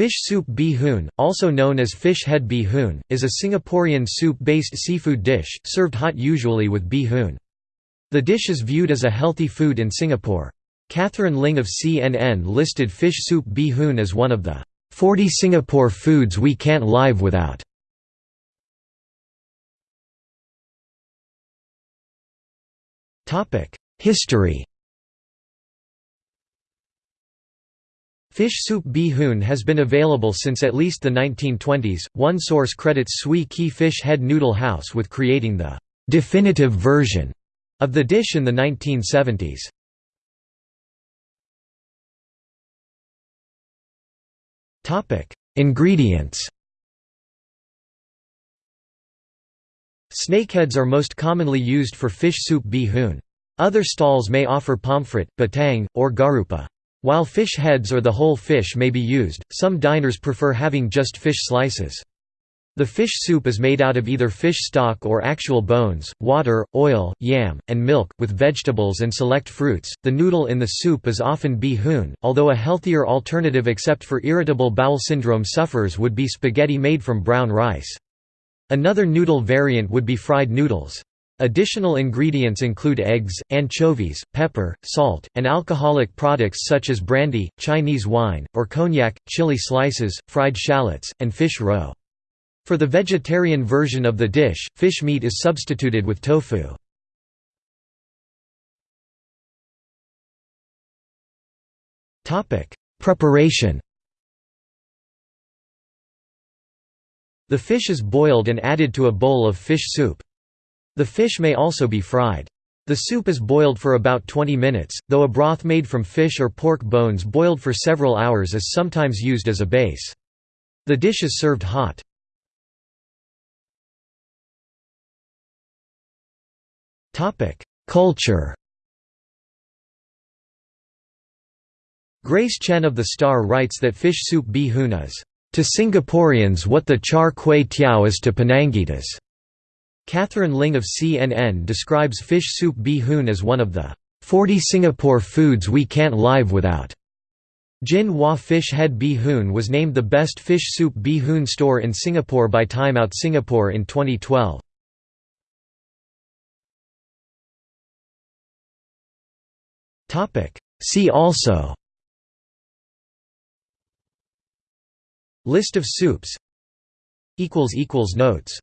Fish soup hoon, also known as fish head hoon, is a Singaporean soup-based seafood dish, served hot usually with hoon. The dish is viewed as a healthy food in Singapore. Catherine Ling of CNN listed fish soup hoon as one of the 40 Singapore foods we can't live without. History Fish soup hoon has been available since at least the 1920s. One source credits Swee Kee Fish Head Noodle House with creating the definitive version of the dish in the 1970s. Topic: Ingredients. Snakeheads are most commonly used for fish soup hoon. Other stalls may offer pomfret, batang, or garoupa. While fish heads or the whole fish may be used, some diners prefer having just fish slices. The fish soup is made out of either fish stock or actual bones, water, oil, yam, and milk, with vegetables and select fruits. The noodle in the soup is often hoon, although a healthier alternative except for irritable bowel syndrome sufferers would be spaghetti made from brown rice. Another noodle variant would be fried noodles. Additional ingredients include eggs, anchovies, pepper, salt, and alcoholic products such as brandy, Chinese wine, or cognac, chili slices, fried shallots, and fish roe. For the vegetarian version of the dish, fish meat is substituted with tofu. Preparation The fish is boiled and added to a bowl of fish soup. The fish may also be fried. The soup is boiled for about 20 minutes, though a broth made from fish or pork bones boiled for several hours is sometimes used as a base. The dish is served hot. Culture Grace Chen of The Star writes that fish soup hoon is, "...to Singaporeans what the char kway teow is to Penangites." Catherine Ling of CNN describes fish soup bee hoon as one of the 40 Singapore foods we can't live without. Jin Hua Fish Head Bee Hoon was named the best fish soup bee hoon store in Singapore by Time Out Singapore in 2012. See also List of soups Notes